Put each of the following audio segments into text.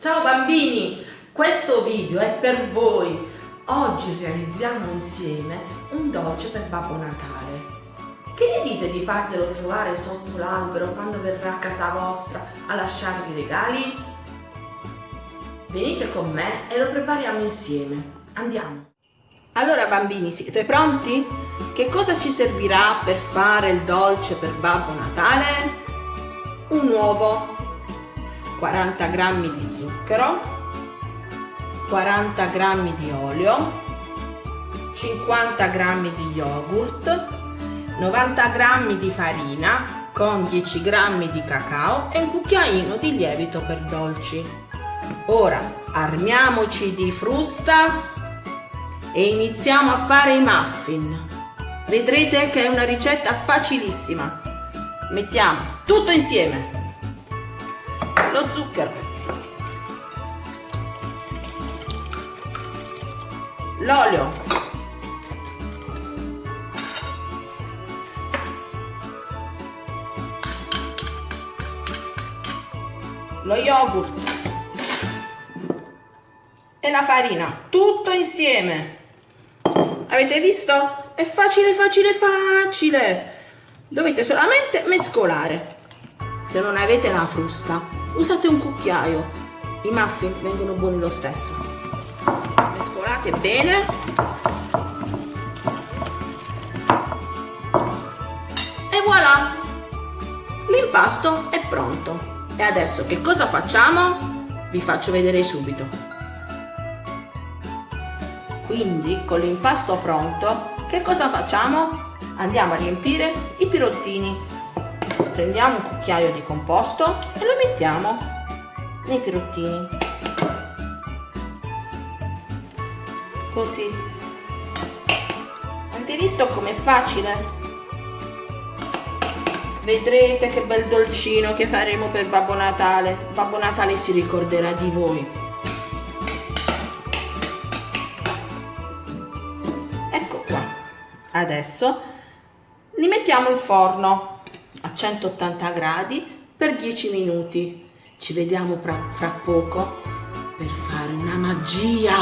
Ciao bambini, questo video è per voi. Oggi realizziamo insieme un dolce per Babbo Natale. Che ne dite di farvelo trovare sotto l'albero quando verrà a casa vostra a lasciarvi i regali? Venite con me e lo prepariamo insieme. Andiamo. Allora bambini, siete pronti? Che cosa ci servirà per fare il dolce per Babbo Natale? Un uovo, 40 g di zucchero, 40 g di olio, 50 g di yogurt, 90 g di farina con 10 g di cacao e un cucchiaino di lievito per dolci. Ora armiamoci di frusta e iniziamo a fare i muffin. Vedrete che è una ricetta facilissima. Mettiamo tutto insieme lo zucchero. L'olio. Lo yogurt. E la farina. Tutto insieme. Avete visto? è facile facile facile. Dovete solamente mescolare. Se non avete la frusta usate un cucchiaio. I muffin vengono buoni lo stesso. Mescolate bene. E voilà. L'impasto è pronto. E adesso che cosa facciamo? vi faccio vedere subito. Quindi con l'impasto pronto che cosa facciamo? andiamo a riempire i pirottini prendiamo un cucchiaio di composto e lo mettiamo nei pirottini. Così. Avete visto com'è facile? vedrete che bel dolcino che faremo per Babbo Natale. Babbo Natale si ricorderà di voi. Ecco qua. Adesso li mettiamo in forno 180 gradi per 10 minuti. Ci vediamo fra poco per fare una magia.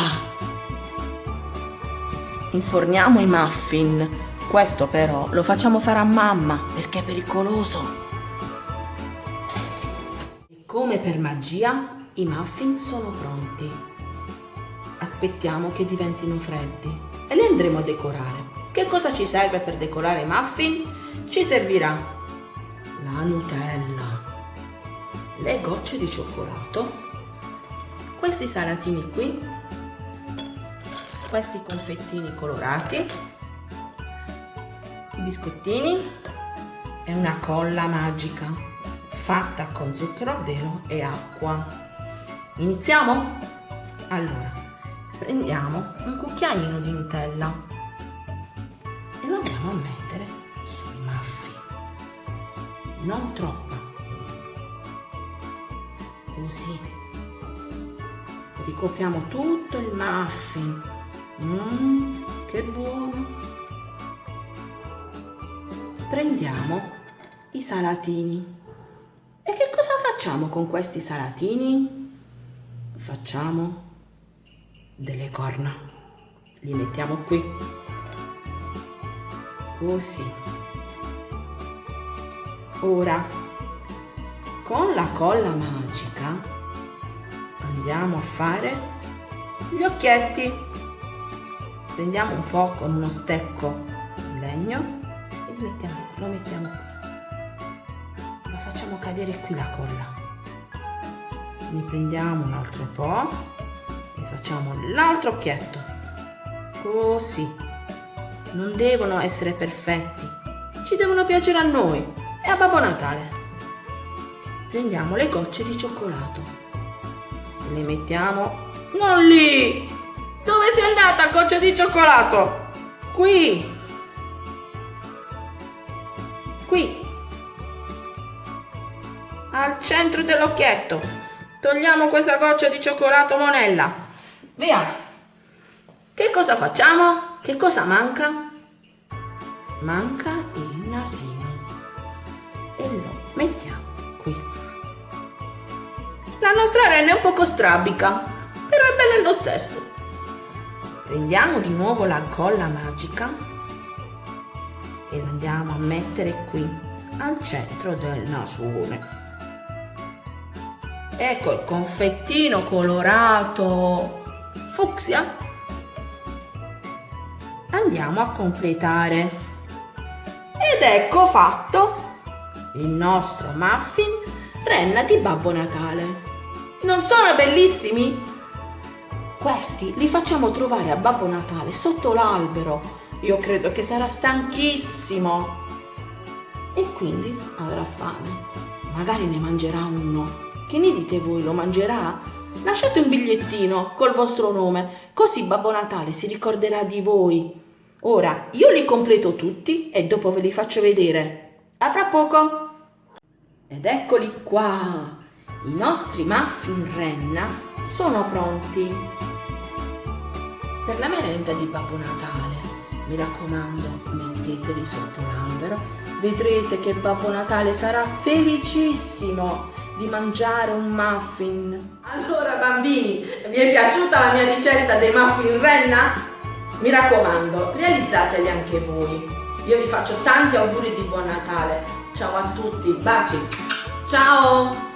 Inforniamo i muffin. Questo però lo facciamo fare a mamma perché è pericoloso. E come per magia i muffin sono pronti. Aspettiamo che diventino freddi e li andremo a decorare. Che cosa ci serve per decorare i muffin? Ci servirà la Nutella, le gocce di cioccolato, questi salatini qui, questi confettini colorati, i biscottini. E una colla magica fatta con zucchero a velo e acqua. Iniziamo? Allora, prendiamo un cucchiaino di Nutella e lo andiamo a mettere non troppa. Così. Ricopriamo tutto il muffin. Mmm, che buono. Prendiamo i salatini. E che cosa facciamo con questi salatini? Facciamo delle corna. Li mettiamo qui. Così. Ora, con la colla magica andiamo a fare gli occhietti. Prendiamo un po' con uno stecco di legno e lo mettiamo, lo mettiamo qui. La facciamo cadere qui la colla. Ne prendiamo un altro po' e facciamo l'altro occhietto. Così. Non devono essere perfetti, ci devono piacere a noi e a Babbo Natale. Prendiamo le gocce di cioccolato e le mettiamo non lì! Dove sei andata goccia di cioccolato? Qui! Qui! Al centro dell'occhietto. Togliamo questa goccia di cioccolato monella. Via! Che cosa facciamo? Che cosa manca? Manca il nasino e lo mettiamo qui. La nostra renna è un poco strabica, però è bella lo stesso. Prendiamo di nuovo la colla magica e la andiamo a mettere qui, al centro del nasone. Ecco il confettino colorato fucsia. Andiamo a completare. Ed ecco fatto il nostro muffin renna di Babbo Natale. Non sono bellissimi? Questi li facciamo trovare a Babbo Natale sotto l'albero. Io credo che sarà stanchissimo. E quindi avrà fame. Magari ne mangerà uno. Che ne dite voi? Lo mangerà? Lasciate un bigliettino col vostro nome, così Babbo Natale si ricorderà di voi. Ora io li completo tutti e dopo ve li faccio vedere. A fra poco! Ed eccoli qua! I nostri muffin renna sono pronti per la merenda di Babbo Natale. Mi raccomando, metteteli sotto l'albero, vedrete che Babbo Natale sarà felicissimo di mangiare un muffin. Allora bambini, vi è piaciuta la mia ricetta dei muffin renna? Mi raccomando, realizzateli anche voi. Io vi faccio tanti auguri di buon Natale. Ciao a tutti, baci. Ciao!